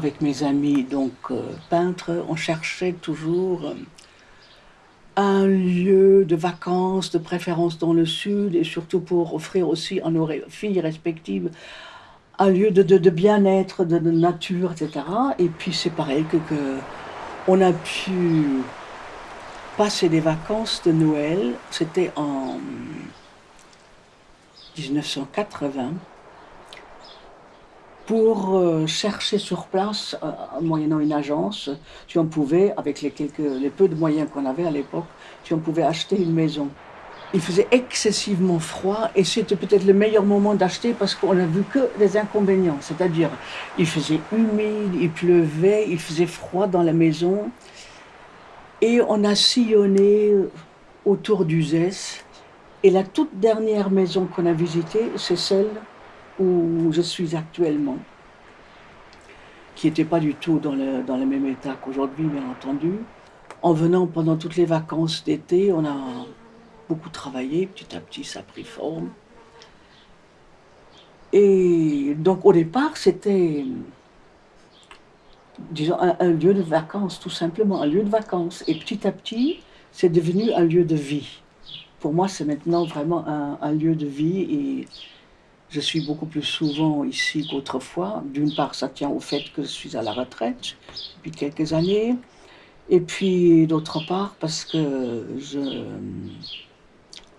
avec mes amis, donc euh, peintres, on cherchait toujours euh, un lieu de vacances, de préférence dans le sud, et surtout pour offrir aussi à nos filles respectives un lieu de, bien-être, de, nature, etc. Et puis c'est pareil que, que, on a pu passer des vacances de Noël, c'était en 1980, pour euh, chercher sur place, euh, moyennant une agence, si on pouvait, avec les, peu de moyens qu'on avait à l'époque, si on pouvait acheter une maison. Il faisait excessivement froid et c'était peut-être le meilleur moment d'acheter parce qu'on n'a vu que des inconvénients. C'est-à-dire, il faisait humide, il pleuvait, il faisait froid dans la maison. Et on a sillonné autour d'Uzès. Et la toute dernière maison qu'on a visitée, c'est celle où je suis actuellement, qui n'était pas du tout dans le, même état qu'aujourd'hui, bien entendu. En venant pendant toutes les vacances d'été, on a beaucoup travaillé, petit à petit ça a pris forme. Et donc au départ, c'était, disons, un, lieu de vacances, tout simplement, un lieu de vacances. Et petit à petit, c'est devenu un lieu de vie. Pour moi, c'est maintenant vraiment un, un lieu de vie et je suis beaucoup plus souvent ici qu'autrefois. D'une part, ça tient au fait que je suis à la retraite depuis quelques années. Et puis, d'autre part, parce que je,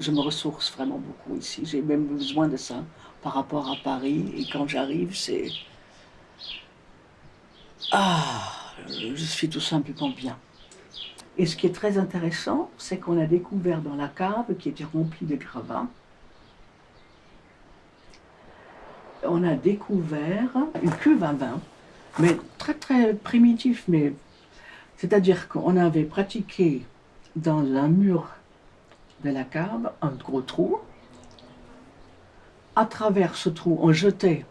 me ressource vraiment beaucoup ici. J'ai même besoin de ça par rapport à Paris. Et quand j'arrive, c'est... Ah, je suis tout simplement bien. Et ce qui est très intéressant, c'est qu'on a découvert dans la cave, qui était remplie de gravats, on a découvert une cuve à vin, mais très très primitif, mais c'est-à-dire qu'on avait pratiqué dans un mur de la cave un gros trou. À travers ce trou, on jetait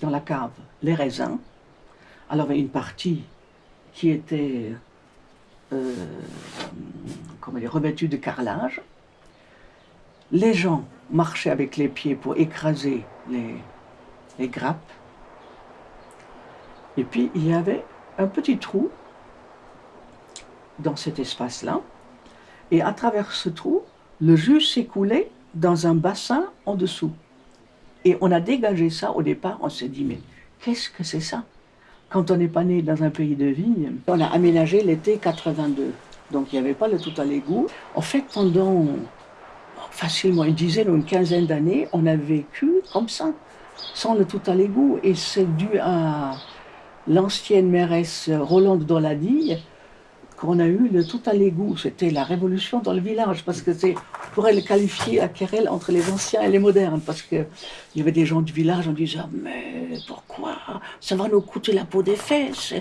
dans la cave les raisins. Alors il y avait une partie qui était euh, revêtue de carrelage. Les gens marchaient avec les pieds pour écraser les, les grappes. Et puis il y avait un petit trou dans cet espace-là. Et à travers ce trou, le jus s'écoulait dans un bassin en dessous. Et on a dégagé ça au départ, on s'est dit, mais qu'est-ce que c'est ça? Quand on n'est pas né dans un pays de vigne, on a aménagé l'été 82. Donc il n'y avait pas le tout à l'égout. En fait, pendant facilement une dizaine ou une quinzaine d'années, on a vécu comme ça sans le tout à l'égout. Et c'est dû à l'ancienne mairesse Rolande Doladi qu'on a eu le tout à l'égout. C'était la révolution dans le village, parce que c'est, on pourrait le qualifier à querelle entre les anciens et les modernes, parce qu'il y avait des gens du village, on disait ah, mais pourquoi? Ça va nous coûter la peau des fesses.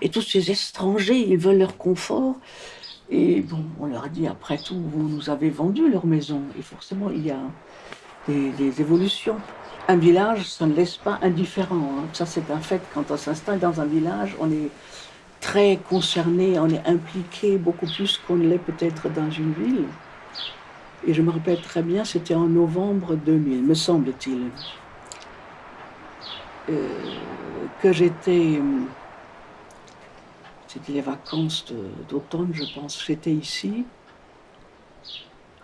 Et tous ces étrangers, ils veulent leur confort. Et bon, on leur a dit, après tout, vous nous avez vendu leur maison. Et forcément, il y a des évolutions. Un village, ça ne laisse pas indifférent. Hein. Ça, c'est un fait. Quand on s'installe dans un village, on est très concerné, on est impliqué beaucoup plus qu'on ne l'est peut-être dans une ville. Et je me rappelle très bien, c'était en novembre 2000, me semble-t-il, euh, que j'étais... C'était les vacances d'automne, je pense. J'étais ici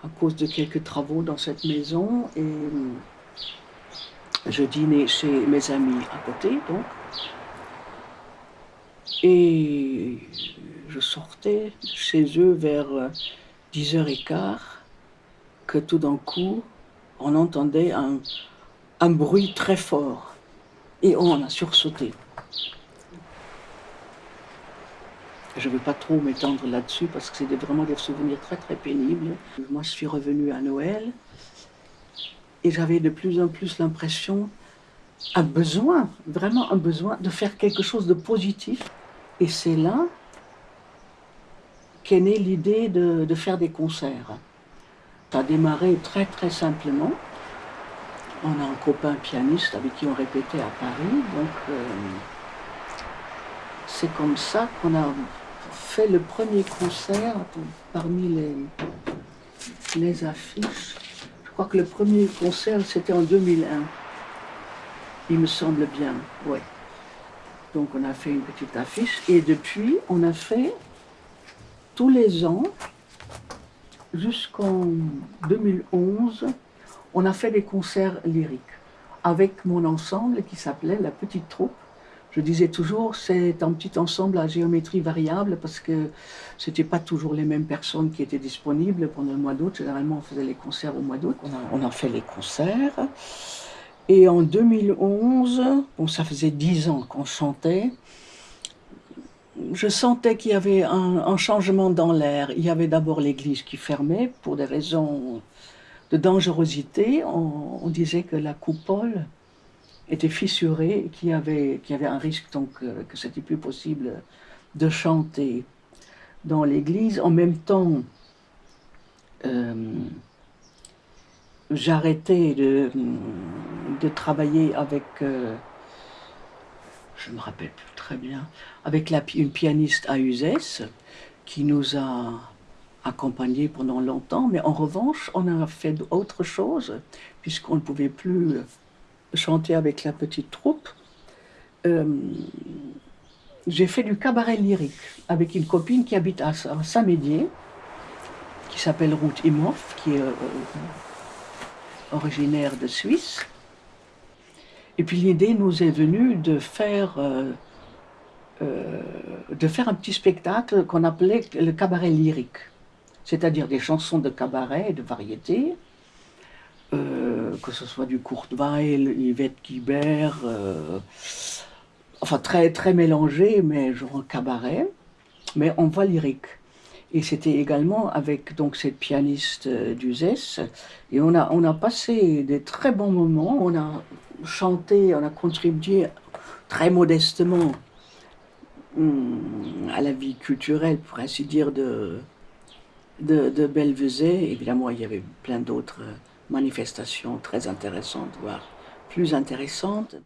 à cause de quelques travaux dans cette maison et je dînais chez mes amis à côté, donc. Et je sortais chez eux vers 10h15, euh, que tout d'un coup, on entendait un, un bruit très fort. Et on a sursauté. Je ne vais pas trop m'étendre là-dessus parce que c'est vraiment des souvenirs très très pénibles. Moi, je suis revenue à Noël et j'avais de plus en plus l'impression, un besoin, vraiment un besoin de faire quelque chose de positif. Et c'est là qu'est née l'idée de, faire des concerts. Ça a démarré très très simplement. On a un copain pianiste avec qui on répétait à Paris, donc euh, c'est comme ça qu'on a fait le premier concert parmi les, les affiches. Je crois que le premier concert c'était en 2001. Il me semble bien. Donc on a fait une petite affiche et depuis on a fait tous les ans jusqu'en 2011 on a fait des concerts lyriques avec mon ensemble qui s'appelait La Petite Troupe. Je disais toujours, c'est un petit ensemble à géométrie variable parce que c'était pas toujours les mêmes personnes qui étaient disponibles pendant le mois d'août. Généralement, on faisait les concerts au mois d'août. On, a, fait les concerts. Et en 2011, bon, ça faisait dix ans qu'on chantait, je sentais qu'il y avait un, un changement dans l'air. Il y avait d'abord l'église qui fermait pour des raisons de dangerosité, on, disait que la coupole était fissurée, qu'il y avait, avait un risque donc euh, que c'était plus possible de chanter dans l'église. En même temps, euh, j'arrêtais de, de, travailler avec, euh, je me rappelle plus très bien, avec une pianiste à Uzès qui nous a accompagné pendant longtemps, mais en revanche, on a fait autre chose, puisqu'on ne pouvait plus chanter avec la petite troupe. Euh, j'ai fait du cabaret lyrique avec une copine qui habite à Saint-Médier, qui s'appelle Ruth Imhoff, qui est euh, originaire de Suisse. Et puis l'idée nous est venue de faire, euh, de faire un petit spectacle qu'on appelait le cabaret lyrique c'est-à-dire des chansons de cabaret et de variété, que ce soit du Courteveil, Yvette Guibert, euh, enfin très, très mélangé, mais genre cabaret, mais en voix lyrique. Et c'était également avec donc cette pianiste euh, d'Uzès. Et on a, on a passé des très bons moments. On a chanté, on a contribué très modestement hum, à la vie culturelle, pour ainsi dire, de, de, de Évidemment, il y avait plein d'autres manifestations très intéressantes, voire plus intéressantes.